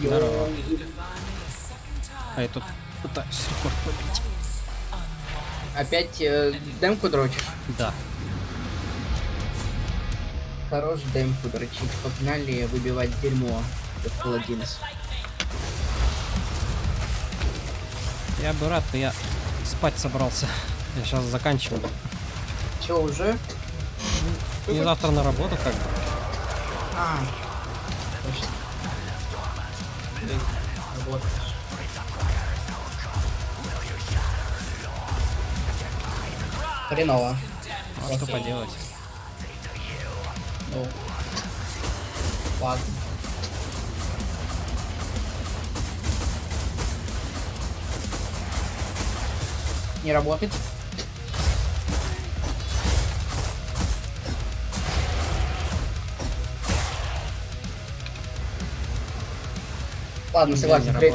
Здорово. А я тут пытаюсь рекорд побить. Опять э, демку дрочишь? Да. Хорош демку дрочить. Погнали выбивать дерьмо. Как паладинс. Я бы рад, но я спать собрался. Я сейчас заканчиваю. Че, уже? Мне завтра на работу как бы. А, точно. Блин, работаешь. Хреново. А что поделать? Ну. Ладно. Не работает. Ладно, согласен, хрен,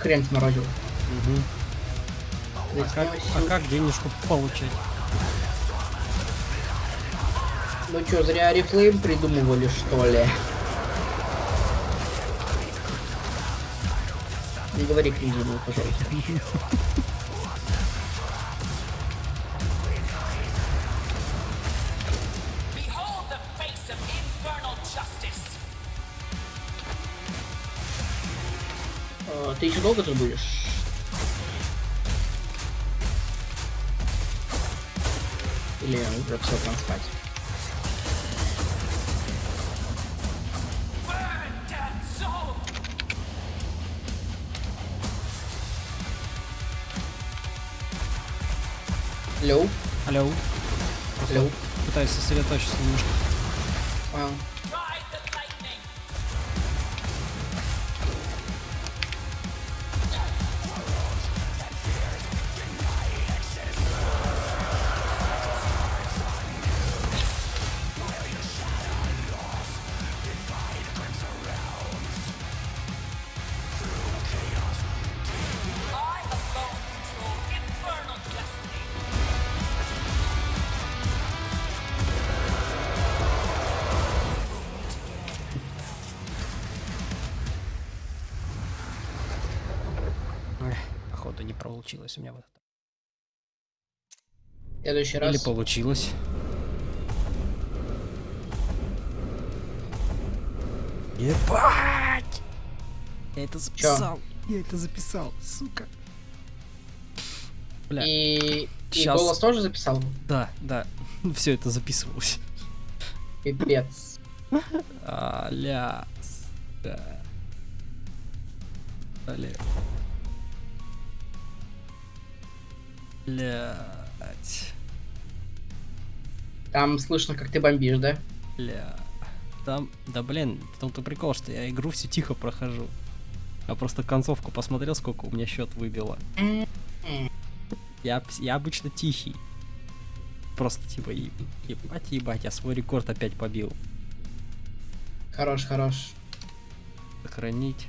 хрен сморозил. Мгм. А как, а как денежку получать? Ну чё, зря рефлейм придумывали, что ли? Не говори книгу, пожалуйста. ты еще долго тут будешь? Или уже все там спать? Алло? Алло. Алло? пытаюсь сосредоточиться немножко. Понял. Походу не получилось у меня вот это. В следующий раз. Или получилось. Ебать! Я это записал. Я это записал, сука. Бля, И... И Щас. голос тоже записал? да, да. Все это записывалось. Пипец. Аля. Да. Аля. Блять. Там слышно, как ты бомбишь, да? Бля. Там, да блин, в том-то прикол, что я игру все тихо прохожу. Я просто концовку посмотрел, сколько у меня счет выбило. Я, пс- я обычно тихий. Просто типа, ебать, ебать, я свой рекорд опять побил. Хорош, хорош. Сохранить.